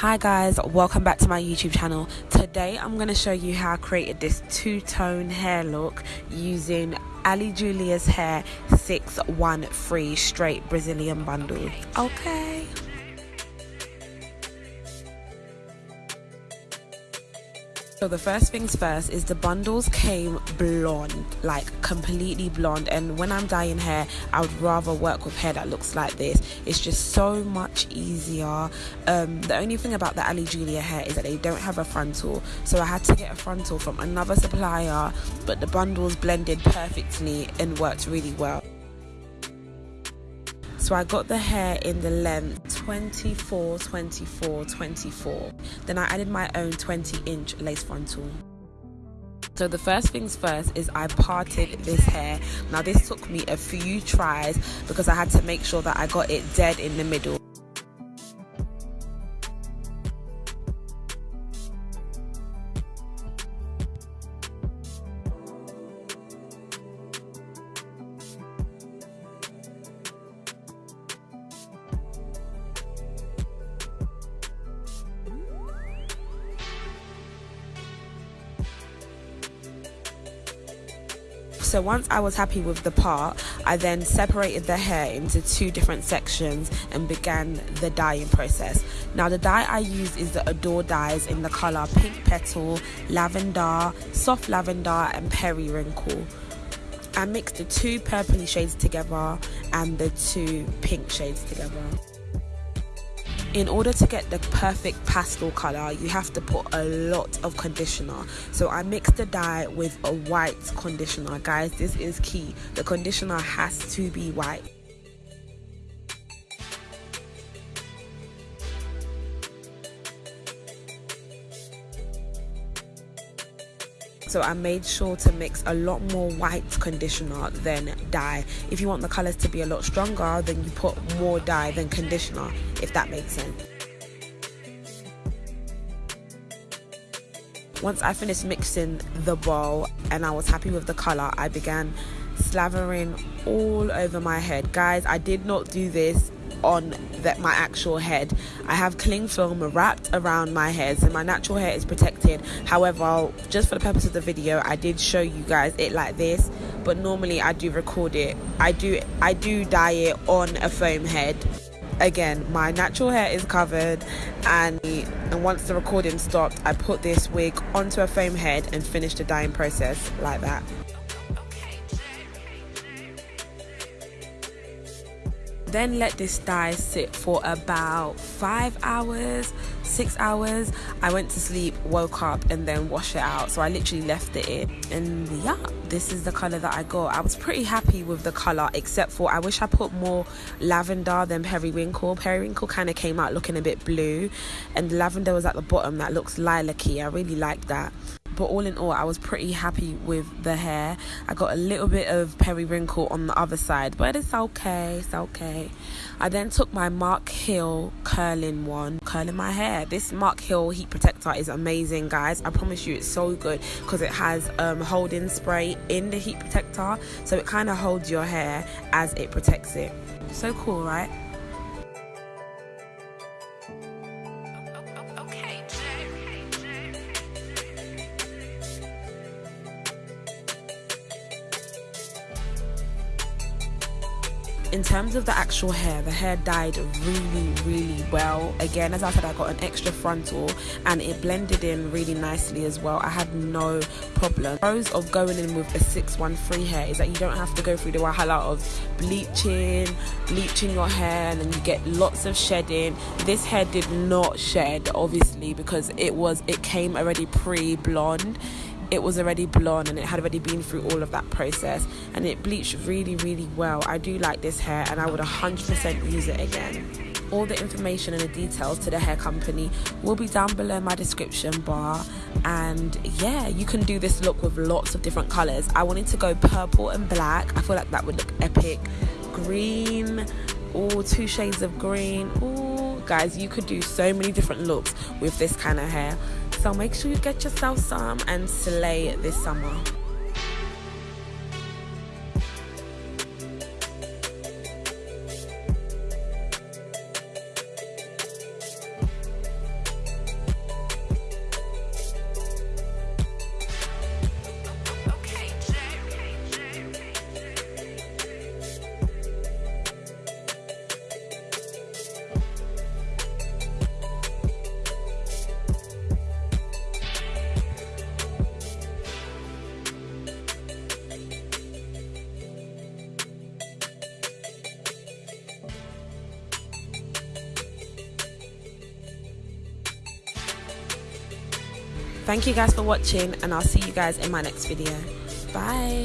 Hi guys, welcome back to my YouTube channel. Today I'm going to show you how I created this two-tone hair look using Ali Julia's Hair 613 straight Brazilian bundle. Okay. So the first things first is the bundles came blonde, like completely blonde. And when I'm dyeing hair, I would rather work with hair that looks like this. It's just so much easier. Um, the only thing about the Ali Julia hair is that they don't have a frontal. So I had to get a frontal from another supplier, but the bundles blended perfectly and worked really well. So I got the hair in the length 24, 24, 24. Then I added my own 20 inch lace frontal. So the first things first is I parted this hair. Now this took me a few tries because I had to make sure that I got it dead in the middle. So once I was happy with the part, I then separated the hair into two different sections and began the dyeing process. Now the dye I use is the Adore dyes in the color Pink Petal, Lavender, Soft Lavender and Periwinkle. I mixed the two purpley shades together and the two pink shades together in order to get the perfect pastel color you have to put a lot of conditioner. So i mixed the dye with a white conditioner. Guys this is key. The conditioner has to be white so I made sure to mix a lot more white conditioner than dye. If you want the colors to be a lot stronger, then you put more dye than conditioner, if that makes sense. Once I finished mixing the bowl and I was happy with the color, I began slavering all over my head. Guys, I did not do this on that my actual head. I have cling film wrapped around my head, so my natural hair is protected. However, just for the purpose of the video, I did show you guys it like this. But normally, I do record it. I do I do dye it on a foam head. Again, my natural hair is covered, and and once the recording stopped, I put this wig onto a foam head and finished the dyeing process like that. Then let this dye sit for about five hours six hours. I went to sleep woke up and then wash it out. So i literally left it in. And yeah this is the color that i got. I was pretty happy with the color except for i wish i put more lavender than periwinkle. Periwinkle kind of came out looking a bit blue. And lavender was at the bottom that looks lilac-y. I really like that but all in all, I was pretty happy with the hair. I got a little bit of periwinkle on the other side, but it's okay, it's okay. I then took my Mark Hill curling one, curling my hair. This Mark Hill heat protector is amazing, guys. I promise you, it's so good because it has um, holding spray in the heat protector, so it kind of holds your hair as it protects it. So cool, right? In terms of the actual hair the hair dyed really really well. Again as i said i got an extra frontal and it blended in really nicely as well. I had no problem. Pros of going in with a 613 hair is that you don't have to go through the wahala of bleaching bleaching your hair and then you get lots of shedding. This hair did not shed obviously because it was it came already pre-blonde it was already blonde and it had already been through all of that process and it bleached really really well. I do like this hair and i would 100% use it again. All the information and the details to the hair company will be down below my description bar. And yeah you can do this look with lots of different colors. I wanted to go purple and black. I feel like that would look epic. Green or two shades of green. Oh guys you could do so many different looks with this kind of hair so make sure you get yourself some and slay this summer. Thank you guys for watching and i'll see you guys in my next video. Bye